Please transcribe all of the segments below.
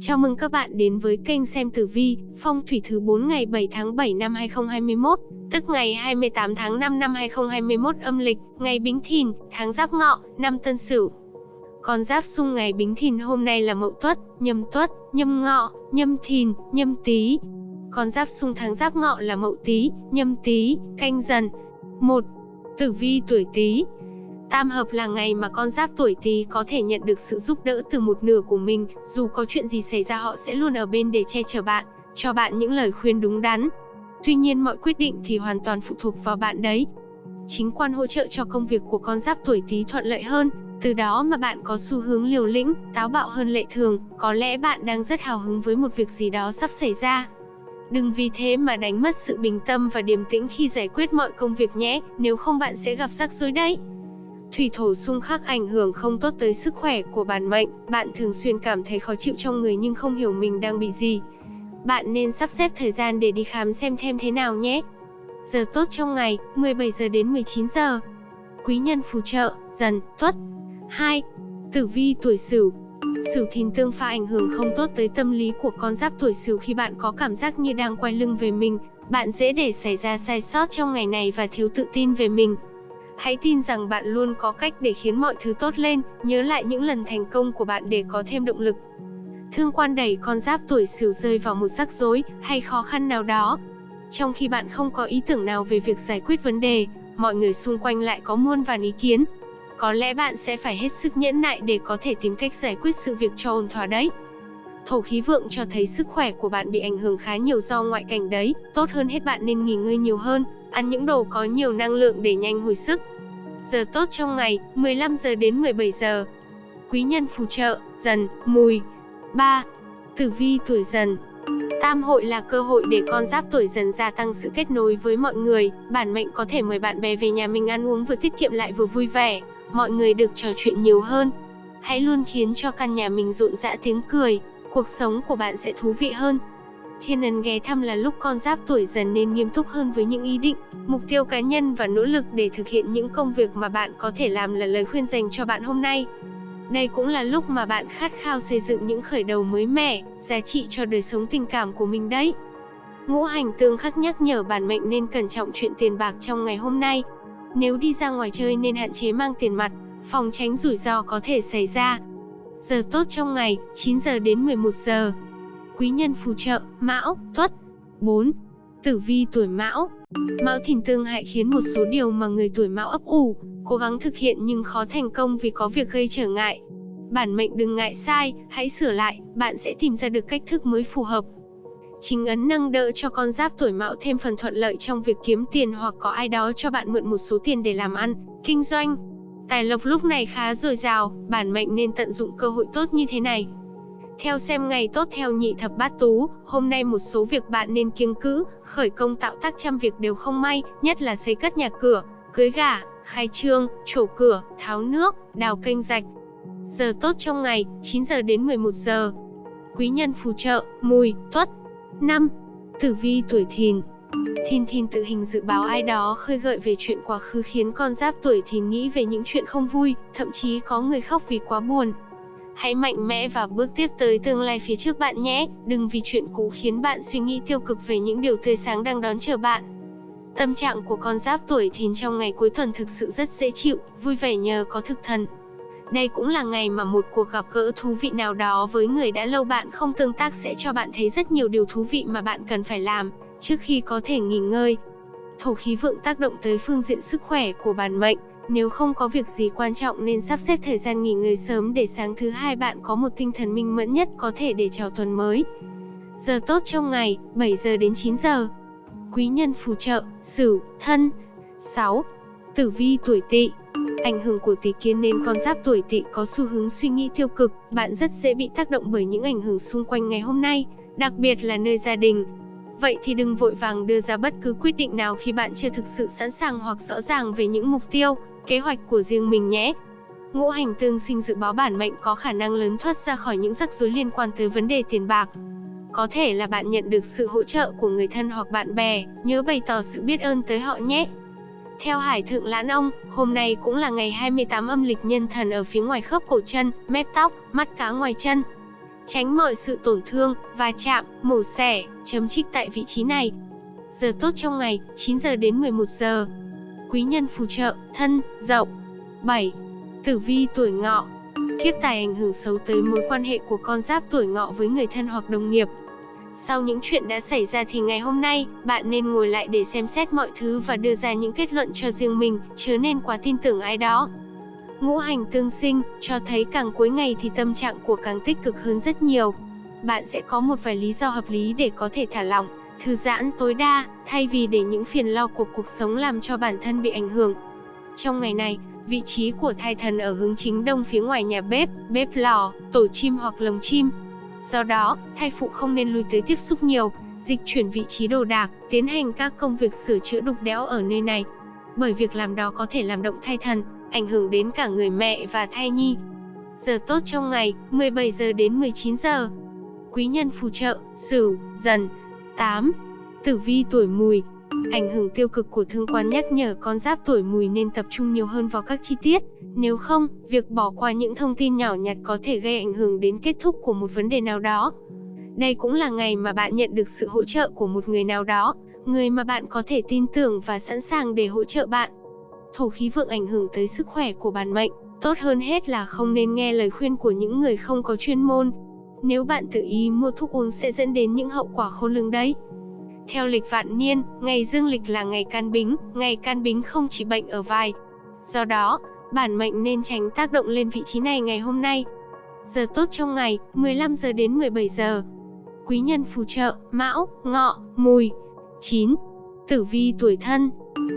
Chào mừng các bạn đến với kênh xem tử vi, phong thủy thứ 4 ngày 7 tháng 7 năm 2021, tức ngày 28 tháng 5 năm 2021 âm lịch, ngày Bính Thìn, tháng Giáp Ngọ, năm Tân Sửu. Con giáp xung ngày Bính Thìn hôm nay là Mậu Tuất, Nhâm Tuất, Nhâm Ngọ, Nhâm Thìn, Nhâm Tý. Con giáp xung tháng Giáp Ngọ là Mậu Tý, Nhâm Tý, Canh Dần. 1. Tử vi tuổi Tý, Tam hợp là ngày mà con giáp tuổi Tý có thể nhận được sự giúp đỡ từ một nửa của mình, dù có chuyện gì xảy ra họ sẽ luôn ở bên để che chở bạn, cho bạn những lời khuyên đúng đắn. Tuy nhiên mọi quyết định thì hoàn toàn phụ thuộc vào bạn đấy. Chính quan hỗ trợ cho công việc của con giáp tuổi Tý thuận lợi hơn, từ đó mà bạn có xu hướng liều lĩnh, táo bạo hơn lệ thường, có lẽ bạn đang rất hào hứng với một việc gì đó sắp xảy ra. Đừng vì thế mà đánh mất sự bình tâm và điềm tĩnh khi giải quyết mọi công việc nhé, nếu không bạn sẽ gặp rắc rối đấy. Thủy thổ xung khắc ảnh hưởng không tốt tới sức khỏe của bản mệnh, bạn thường xuyên cảm thấy khó chịu trong người nhưng không hiểu mình đang bị gì. Bạn nên sắp xếp thời gian để đi khám xem thêm thế nào nhé. Giờ tốt trong ngày, 17 giờ đến 19 giờ. Quý nhân phù trợ, dần, tuất. 2. Tử vi tuổi Sửu. Sửu thìn tương pha ảnh hưởng không tốt tới tâm lý của con giáp tuổi Sửu khi bạn có cảm giác như đang quay lưng về mình, bạn dễ để xảy ra sai sót trong ngày này và thiếu tự tin về mình. Hãy tin rằng bạn luôn có cách để khiến mọi thứ tốt lên, nhớ lại những lần thành công của bạn để có thêm động lực. Thương quan đẩy con giáp tuổi Sửu rơi vào một rắc rối hay khó khăn nào đó. Trong khi bạn không có ý tưởng nào về việc giải quyết vấn đề, mọi người xung quanh lại có muôn vàn ý kiến. Có lẽ bạn sẽ phải hết sức nhẫn nại để có thể tìm cách giải quyết sự việc cho ổn thỏa đấy. Thổ khí vượng cho thấy sức khỏe của bạn bị ảnh hưởng khá nhiều do ngoại cảnh đấy, tốt hơn hết bạn nên nghỉ ngơi nhiều hơn, ăn những đồ có nhiều năng lượng để nhanh hồi sức. Giờ tốt trong ngày, 15 giờ đến 17 giờ. Quý nhân phù trợ, dần, mùi. 3. Tử vi tuổi dần Tam hội là cơ hội để con giáp tuổi dần gia tăng sự kết nối với mọi người, bản mệnh có thể mời bạn bè về nhà mình ăn uống vừa tiết kiệm lại vừa vui vẻ, mọi người được trò chuyện nhiều hơn. Hãy luôn khiến cho căn nhà mình rộn rã tiếng cười, cuộc sống của bạn sẽ thú vị hơn. Thiên ấn ghé thăm là lúc con giáp tuổi dần nên nghiêm túc hơn với những ý định, mục tiêu cá nhân và nỗ lực để thực hiện những công việc mà bạn có thể làm là lời khuyên dành cho bạn hôm nay. Đây cũng là lúc mà bạn khát khao xây dựng những khởi đầu mới mẻ, giá trị cho đời sống tình cảm của mình đấy. Ngũ hành tương khắc nhắc nhở bản mệnh nên cẩn trọng chuyện tiền bạc trong ngày hôm nay. Nếu đi ra ngoài chơi nên hạn chế mang tiền mặt, phòng tránh rủi ro có thể xảy ra. Giờ tốt trong ngày, 9 giờ đến 11 giờ quý nhân phù trợ, Mão, Tuất. 4. Tử vi tuổi Mão. Mão thìn tương hại khiến một số điều mà người tuổi Mão ấp ủ, cố gắng thực hiện nhưng khó thành công vì có việc gây trở ngại. Bản mệnh đừng ngại sai, hãy sửa lại, bạn sẽ tìm ra được cách thức mới phù hợp. Chính ấn nâng đỡ cho con giáp tuổi Mão thêm phần thuận lợi trong việc kiếm tiền hoặc có ai đó cho bạn mượn một số tiền để làm ăn, kinh doanh. Tài lộc lúc này khá dồi dào, bản mệnh nên tận dụng cơ hội tốt như thế này. Theo xem ngày tốt theo nhị thập bát tú, hôm nay một số việc bạn nên kiêng cữ, khởi công tạo tác trăm việc đều không may, nhất là xây cất nhà cửa, cưới gả, khai trương, trổ cửa, tháo nước, đào kênh rạch. Giờ tốt trong ngày, 9 giờ đến 11 giờ. Quý nhân phù trợ, mùi, tuất. 5. Tử vi tuổi thìn Thìn thìn tự hình dự báo ai đó khơi gợi về chuyện quá khứ khiến con giáp tuổi thìn nghĩ về những chuyện không vui, thậm chí có người khóc vì quá buồn, Hãy mạnh mẽ và bước tiếp tới tương lai phía trước bạn nhé, đừng vì chuyện cũ khiến bạn suy nghĩ tiêu cực về những điều tươi sáng đang đón chờ bạn. Tâm trạng của con giáp tuổi thìn trong ngày cuối tuần thực sự rất dễ chịu, vui vẻ nhờ có thực thần. Đây cũng là ngày mà một cuộc gặp gỡ thú vị nào đó với người đã lâu bạn không tương tác sẽ cho bạn thấy rất nhiều điều thú vị mà bạn cần phải làm, trước khi có thể nghỉ ngơi. Thổ khí vượng tác động tới phương diện sức khỏe của bản mệnh, nếu không có việc gì quan trọng nên sắp xếp thời gian nghỉ ngơi sớm để sáng thứ hai bạn có một tinh thần minh mẫn nhất có thể để chào tuần mới. Giờ tốt trong ngày, 7 giờ đến 9 giờ. Quý nhân phù trợ, Sửu, Thân. 6. Tử vi tuổi Tỵ. Ảnh hưởng của tỷ kiến nên con giáp tuổi Tỵ có xu hướng suy nghĩ tiêu cực, bạn rất dễ bị tác động bởi những ảnh hưởng xung quanh ngày hôm nay, đặc biệt là nơi gia đình, Vậy thì đừng vội vàng đưa ra bất cứ quyết định nào khi bạn chưa thực sự sẵn sàng hoặc rõ ràng về những mục tiêu, kế hoạch của riêng mình nhé. Ngũ hành tương sinh dự báo bản mệnh có khả năng lớn thoát ra khỏi những rắc rối liên quan tới vấn đề tiền bạc. Có thể là bạn nhận được sự hỗ trợ của người thân hoặc bạn bè, nhớ bày tỏ sự biết ơn tới họ nhé. Theo Hải Thượng Lãn Ông, hôm nay cũng là ngày 28 âm lịch nhân thần ở phía ngoài khớp cổ chân, mép tóc, mắt cá ngoài chân. Tránh mọi sự tổn thương, va chạm, mổ xẻ, chấm trích tại vị trí này. Giờ tốt trong ngày, 9 giờ đến 11 giờ. Quý nhân phù trợ, thân, dậu. 7. Tử vi tuổi ngọ. Kiếp tài ảnh hưởng xấu tới mối quan hệ của con giáp tuổi ngọ với người thân hoặc đồng nghiệp. Sau những chuyện đã xảy ra thì ngày hôm nay, bạn nên ngồi lại để xem xét mọi thứ và đưa ra những kết luận cho riêng mình, chớ nên quá tin tưởng ai đó. Ngũ hành tương sinh, cho thấy càng cuối ngày thì tâm trạng của càng tích cực hơn rất nhiều. Bạn sẽ có một vài lý do hợp lý để có thể thả lỏng, thư giãn tối đa, thay vì để những phiền lo của cuộc sống làm cho bản thân bị ảnh hưởng. Trong ngày này, vị trí của thai thần ở hướng chính đông phía ngoài nhà bếp, bếp lò, tổ chim hoặc lồng chim. Do đó, thai phụ không nên lui tới tiếp xúc nhiều, dịch chuyển vị trí đồ đạc, tiến hành các công việc sửa chữa đục đẽo ở nơi này. Bởi việc làm đó có thể làm động thai thần, ảnh hưởng đến cả người mẹ và thai nhi. Giờ tốt trong ngày, 17 giờ đến 19 giờ. Quý nhân phù trợ, Sửu, Dần. 8. Tử vi tuổi Mùi. Ảnh hưởng tiêu cực của thương quan nhắc nhở con giáp tuổi Mùi nên tập trung nhiều hơn vào các chi tiết, nếu không, việc bỏ qua những thông tin nhỏ nhặt có thể gây ảnh hưởng đến kết thúc của một vấn đề nào đó. Đây cũng là ngày mà bạn nhận được sự hỗ trợ của một người nào đó, người mà bạn có thể tin tưởng và sẵn sàng để hỗ trợ bạn thổ khí vượng ảnh hưởng tới sức khỏe của bản mệnh, tốt hơn hết là không nên nghe lời khuyên của những người không có chuyên môn. Nếu bạn tự ý mua thuốc uống sẽ dẫn đến những hậu quả khôn lường đấy. Theo lịch vạn niên, ngày dương lịch là ngày can bính, ngày can bính không chỉ bệnh ở vai. Do đó, bản mệnh nên tránh tác động lên vị trí này ngày hôm nay. Giờ tốt trong ngày, 15 giờ đến 17 giờ. Quý nhân phù trợ, mão, ngọ, mùi. 9. Tử vi tuổi thân,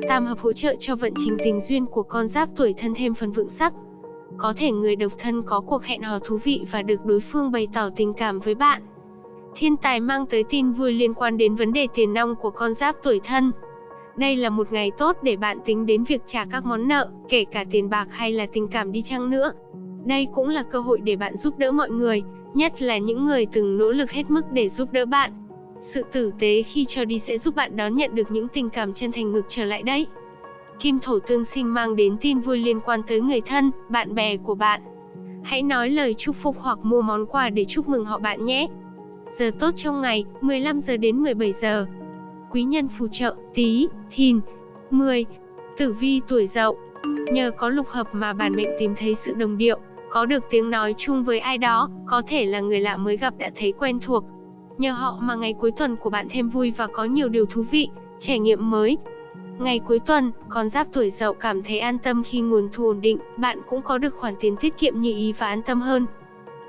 Tam hợp hỗ trợ cho vận trình tình duyên của con giáp tuổi thân thêm phần vững sắc. Có thể người độc thân có cuộc hẹn hò thú vị và được đối phương bày tỏ tình cảm với bạn. Thiên tài mang tới tin vui liên quan đến vấn đề tiền nong của con giáp tuổi thân. Đây là một ngày tốt để bạn tính đến việc trả các món nợ, kể cả tiền bạc hay là tình cảm đi chăng nữa. Đây cũng là cơ hội để bạn giúp đỡ mọi người, nhất là những người từng nỗ lực hết mức để giúp đỡ bạn. Sự tử tế khi cho đi sẽ giúp bạn đón nhận được những tình cảm chân thành ngược trở lại đấy. Kim thổ tương sinh mang đến tin vui liên quan tới người thân, bạn bè của bạn. Hãy nói lời chúc phúc hoặc mua món quà để chúc mừng họ bạn nhé. Giờ tốt trong ngày, 15 giờ đến 17 giờ. Quý nhân phù trợ, tí, thìn. 10. Tử vi tuổi dậu. Nhờ có lục hợp mà bản mệnh tìm thấy sự đồng điệu, có được tiếng nói chung với ai đó, có thể là người lạ mới gặp đã thấy quen thuộc, Nhờ họ mà ngày cuối tuần của bạn thêm vui và có nhiều điều thú vị, trải nghiệm mới. Ngày cuối tuần, con giáp tuổi dậu cảm thấy an tâm khi nguồn thu ổn định, bạn cũng có được khoản tiền tiết kiệm như ý và an tâm hơn.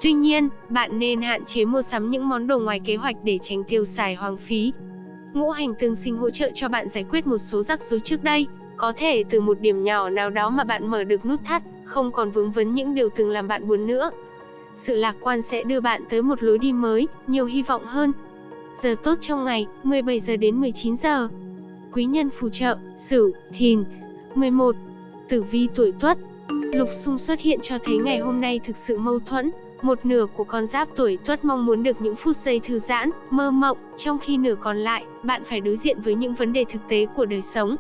Tuy nhiên, bạn nên hạn chế mua sắm những món đồ ngoài kế hoạch để tránh tiêu xài hoang phí. Ngũ hành tương sinh hỗ trợ cho bạn giải quyết một số rắc rối trước đây, có thể từ một điểm nhỏ nào đó mà bạn mở được nút thắt, không còn vướng vấn những điều từng làm bạn buồn nữa. Sự lạc quan sẽ đưa bạn tới một lối đi mới, nhiều hy vọng hơn. Giờ tốt trong ngày, 17 giờ đến 19 giờ. Quý nhân phù trợ, Sửu, Thìn. 11. Tử vi tuổi Tuất. Lục xung xuất hiện cho thấy ngày hôm nay thực sự mâu thuẫn. Một nửa của con giáp tuổi Tuất mong muốn được những phút giây thư giãn, mơ mộng, trong khi nửa còn lại, bạn phải đối diện với những vấn đề thực tế của đời sống.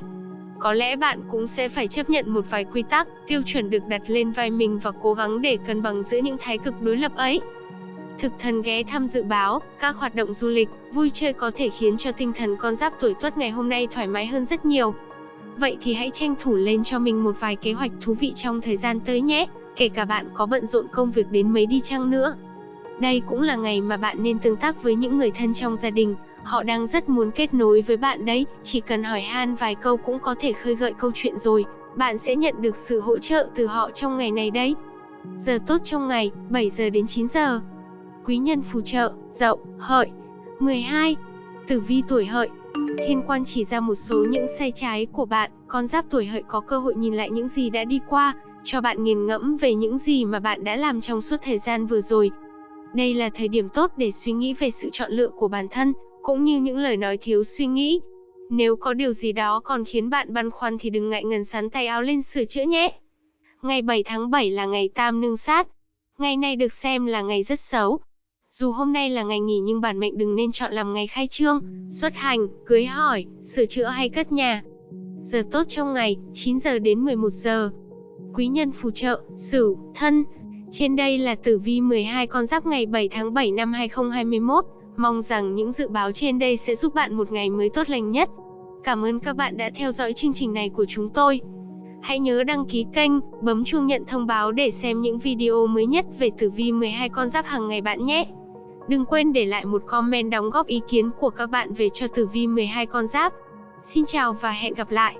Có lẽ bạn cũng sẽ phải chấp nhận một vài quy tắc, tiêu chuẩn được đặt lên vai mình và cố gắng để cân bằng giữa những thái cực đối lập ấy. Thực thần ghé thăm dự báo, các hoạt động du lịch, vui chơi có thể khiến cho tinh thần con giáp tuổi tuất ngày hôm nay thoải mái hơn rất nhiều. Vậy thì hãy tranh thủ lên cho mình một vài kế hoạch thú vị trong thời gian tới nhé, kể cả bạn có bận rộn công việc đến mấy đi chăng nữa. Đây cũng là ngày mà bạn nên tương tác với những người thân trong gia đình, Họ đang rất muốn kết nối với bạn đấy, chỉ cần hỏi han vài câu cũng có thể khơi gợi câu chuyện rồi. Bạn sẽ nhận được sự hỗ trợ từ họ trong ngày này đấy. Giờ tốt trong ngày, 7 giờ đến 9 giờ. Quý nhân phù trợ, dậu, hợi. 12. Tử vi tuổi hợi. Thiên quan chỉ ra một số những sai trái của bạn, con giáp tuổi hợi có cơ hội nhìn lại những gì đã đi qua, cho bạn nghiền ngẫm về những gì mà bạn đã làm trong suốt thời gian vừa rồi. Đây là thời điểm tốt để suy nghĩ về sự chọn lựa của bản thân, cũng như những lời nói thiếu suy nghĩ. Nếu có điều gì đó còn khiến bạn băn khoăn thì đừng ngại ngần sắn tay áo lên sửa chữa nhé. Ngày 7 tháng 7 là ngày tam nương sát. Ngày này được xem là ngày rất xấu. Dù hôm nay là ngày nghỉ nhưng bản mệnh đừng nên chọn làm ngày khai trương, xuất hành, cưới hỏi, sửa chữa hay cất nhà. Giờ tốt trong ngày, 9 giờ đến 11 giờ. Quý nhân phù trợ, Sửu, Thân. Trên đây là tử vi 12 con giáp ngày 7 tháng 7 năm 2021. Mong rằng những dự báo trên đây sẽ giúp bạn một ngày mới tốt lành nhất. Cảm ơn các bạn đã theo dõi chương trình này của chúng tôi. Hãy nhớ đăng ký kênh, bấm chuông nhận thông báo để xem những video mới nhất về tử vi 12 con giáp hàng ngày bạn nhé. Đừng quên để lại một comment đóng góp ý kiến của các bạn về cho tử vi 12 con giáp. Xin chào và hẹn gặp lại.